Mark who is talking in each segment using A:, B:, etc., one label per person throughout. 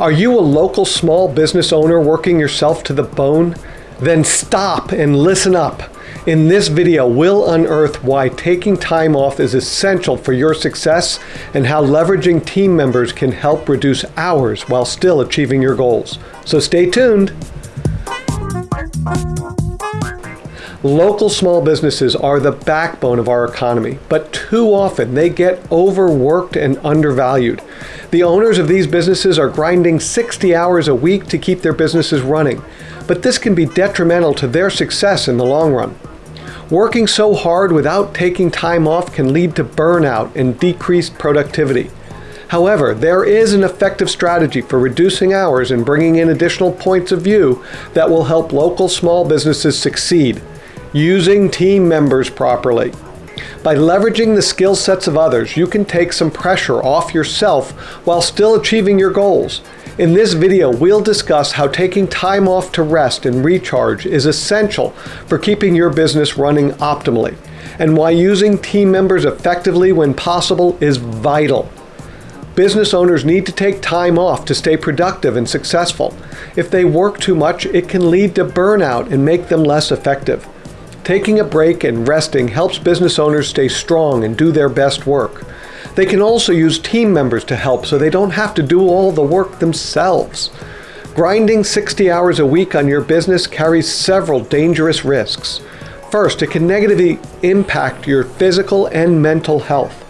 A: Are you a local small business owner working yourself to the bone? Then stop and listen up. In this video, we'll unearth why taking time off is essential for your success and how leveraging team members can help reduce hours while still achieving your goals. So stay tuned. Local small businesses are the backbone of our economy, but too often they get overworked and undervalued. The owners of these businesses are grinding 60 hours a week to keep their businesses running, but this can be detrimental to their success in the long run. Working so hard without taking time off can lead to burnout and decreased productivity. However, there is an effective strategy for reducing hours and bringing in additional points of view that will help local small businesses succeed using team members properly. By leveraging the skill sets of others, you can take some pressure off yourself while still achieving your goals. In this video, we'll discuss how taking time off to rest and recharge is essential for keeping your business running optimally, and why using team members effectively when possible is vital. Business owners need to take time off to stay productive and successful. If they work too much, it can lead to burnout and make them less effective. Taking a break and resting helps business owners stay strong and do their best work. They can also use team members to help so they don't have to do all the work themselves. Grinding 60 hours a week on your business carries several dangerous risks. First, it can negatively impact your physical and mental health.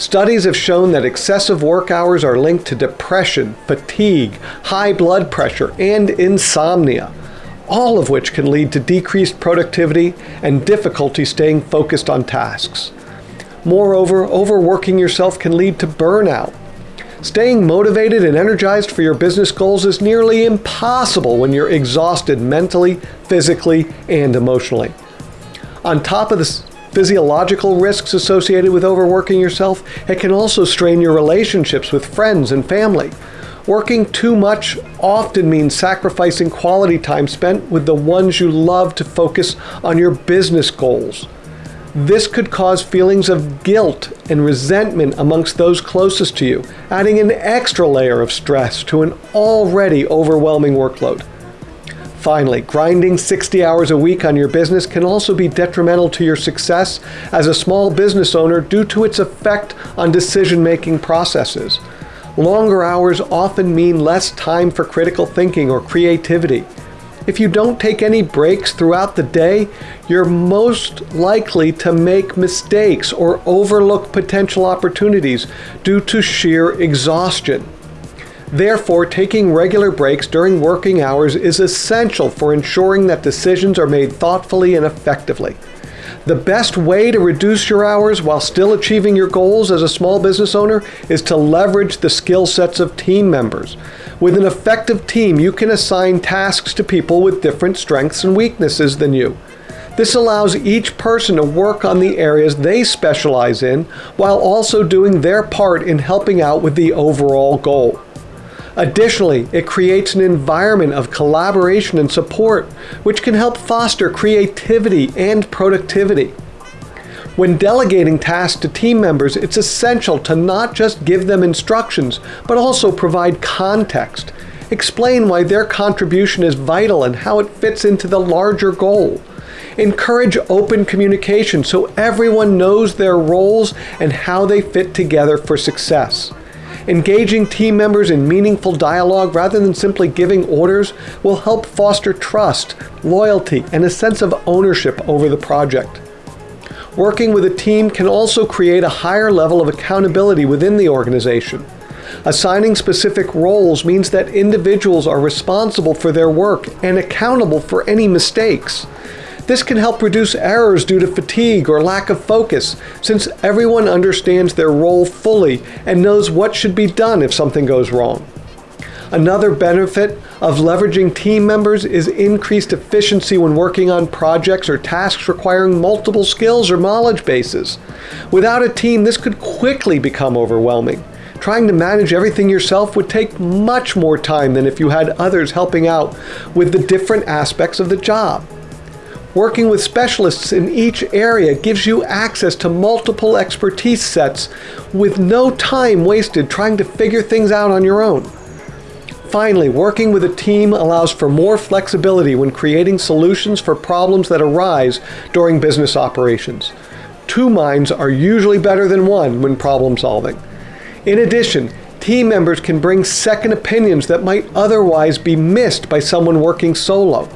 A: Studies have shown that excessive work hours are linked to depression, fatigue, high blood pressure, and insomnia all of which can lead to decreased productivity and difficulty staying focused on tasks. Moreover, overworking yourself can lead to burnout. Staying motivated and energized for your business goals is nearly impossible when you're exhausted mentally, physically, and emotionally. On top of the physiological risks associated with overworking yourself, it can also strain your relationships with friends and family. Working too much often means sacrificing quality time spent with the ones you love to focus on your business goals. This could cause feelings of guilt and resentment amongst those closest to you, adding an extra layer of stress to an already overwhelming workload. Finally, grinding 60 hours a week on your business can also be detrimental to your success as a small business owner due to its effect on decision making processes. Longer hours often mean less time for critical thinking or creativity. If you don't take any breaks throughout the day, you're most likely to make mistakes or overlook potential opportunities due to sheer exhaustion. Therefore, taking regular breaks during working hours is essential for ensuring that decisions are made thoughtfully and effectively. The best way to reduce your hours while still achieving your goals as a small business owner is to leverage the skill sets of team members. With an effective team, you can assign tasks to people with different strengths and weaknesses than you. This allows each person to work on the areas they specialize in while also doing their part in helping out with the overall goal. Additionally, it creates an environment of collaboration and support, which can help foster creativity and productivity. When delegating tasks to team members, it's essential to not just give them instructions, but also provide context. Explain why their contribution is vital and how it fits into the larger goal. Encourage open communication so everyone knows their roles and how they fit together for success. Engaging team members in meaningful dialogue rather than simply giving orders will help foster trust, loyalty, and a sense of ownership over the project. Working with a team can also create a higher level of accountability within the organization. Assigning specific roles means that individuals are responsible for their work and accountable for any mistakes. This can help reduce errors due to fatigue or lack of focus, since everyone understands their role fully and knows what should be done if something goes wrong. Another benefit of leveraging team members is increased efficiency when working on projects or tasks requiring multiple skills or knowledge bases. Without a team, this could quickly become overwhelming. Trying to manage everything yourself would take much more time than if you had others helping out with the different aspects of the job. Working with specialists in each area gives you access to multiple expertise sets with no time wasted trying to figure things out on your own. finally, working with a team allows for more flexibility when creating solutions for problems that arise during business operations. Two minds are usually better than one when problem solving. In addition, team members can bring second opinions that might otherwise be missed by someone working solo.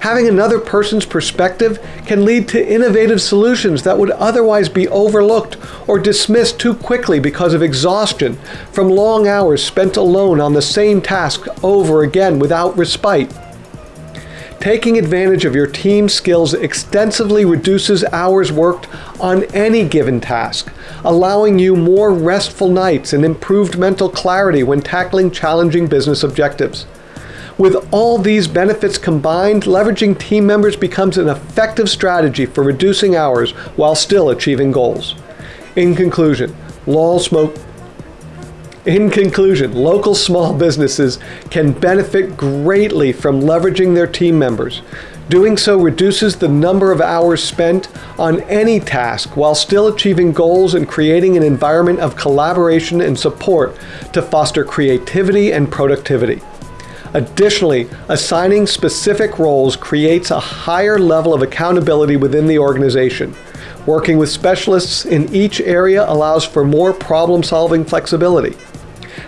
A: Having another person's perspective can lead to innovative solutions that would otherwise be overlooked or dismissed too quickly because of exhaustion from long hours spent alone on the same task over again without respite. Taking advantage of your team's skills extensively reduces hours worked on any given task, allowing you more restful nights and improved mental clarity when tackling challenging business objectives. With all these benefits combined, leveraging team members becomes an effective strategy for reducing hours while still achieving goals. In conclusion, LOL Smoke in conclusion, local small businesses can benefit greatly from leveraging their team members. Doing so reduces the number of hours spent on any task while still achieving goals and creating an environment of collaboration and support to foster creativity and productivity. Additionally, assigning specific roles creates a higher level of accountability within the organization. Working with specialists in each area allows for more problem-solving flexibility.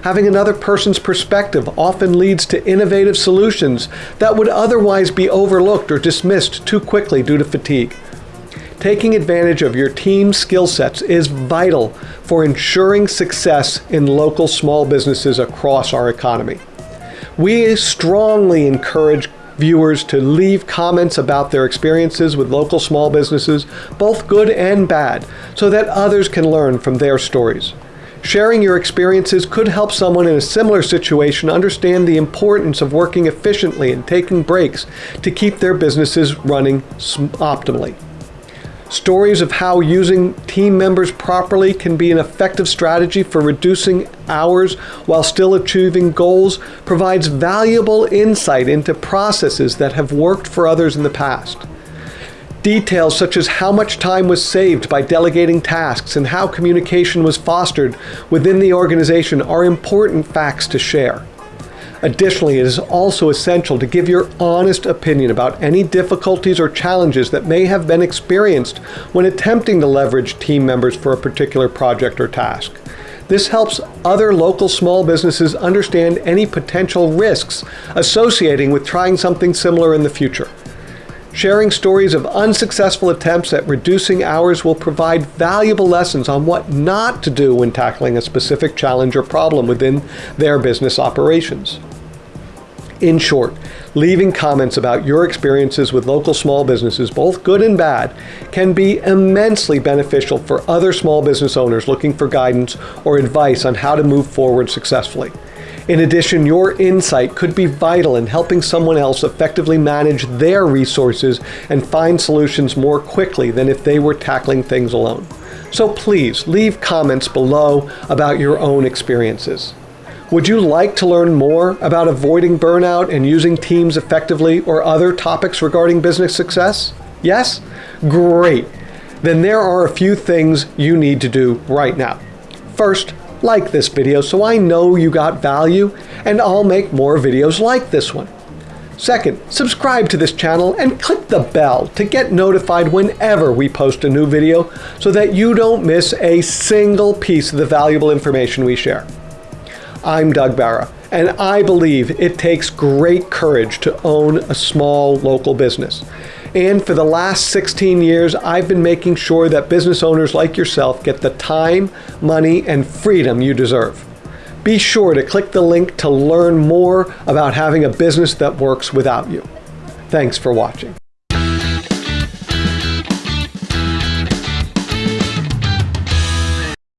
A: Having another person's perspective often leads to innovative solutions that would otherwise be overlooked or dismissed too quickly due to fatigue. Taking advantage of your team's skill sets is vital for ensuring success in local small businesses across our economy. We strongly encourage viewers to leave comments about their experiences with local small businesses, both good and bad, so that others can learn from their stories. Sharing your experiences could help someone in a similar situation understand the importance of working efficiently and taking breaks to keep their businesses running optimally. Stories of how using team members properly can be an effective strategy for reducing hours while still achieving goals provides valuable insight into processes that have worked for others in the past. Details such as how much time was saved by delegating tasks and how communication was fostered within the organization are important facts to share. Additionally, it is also essential to give your honest opinion about any difficulties or challenges that may have been experienced when attempting to leverage team members for a particular project or task. This helps other local small businesses understand any potential risks associating with trying something similar in the future. Sharing stories of unsuccessful attempts at reducing hours will provide valuable lessons on what not to do when tackling a specific challenge or problem within their business operations. In short, leaving comments about your experiences with local small businesses, both good and bad, can be immensely beneficial for other small business owners looking for guidance or advice on how to move forward successfully. In addition, your insight could be vital in helping someone else effectively manage their resources and find solutions more quickly than if they were tackling things alone. So please leave comments below about your own experiences. Would you like to learn more about avoiding burnout and using teams effectively or other topics regarding business success? Yes? Great. Then there are a few things you need to do right now. First, like this video so I know you got value and I'll make more videos like this one. Second, subscribe to this channel and click the bell to get notified whenever we post a new video so that you don't miss a single piece of the valuable information we share. I'm Doug Barra, and I believe it takes great courage to own a small local business. And for the last 16 years, I've been making sure that business owners like yourself get the time, money, and freedom you deserve. Be sure to click the link to learn more about having a business that works without you. Thanks for watching.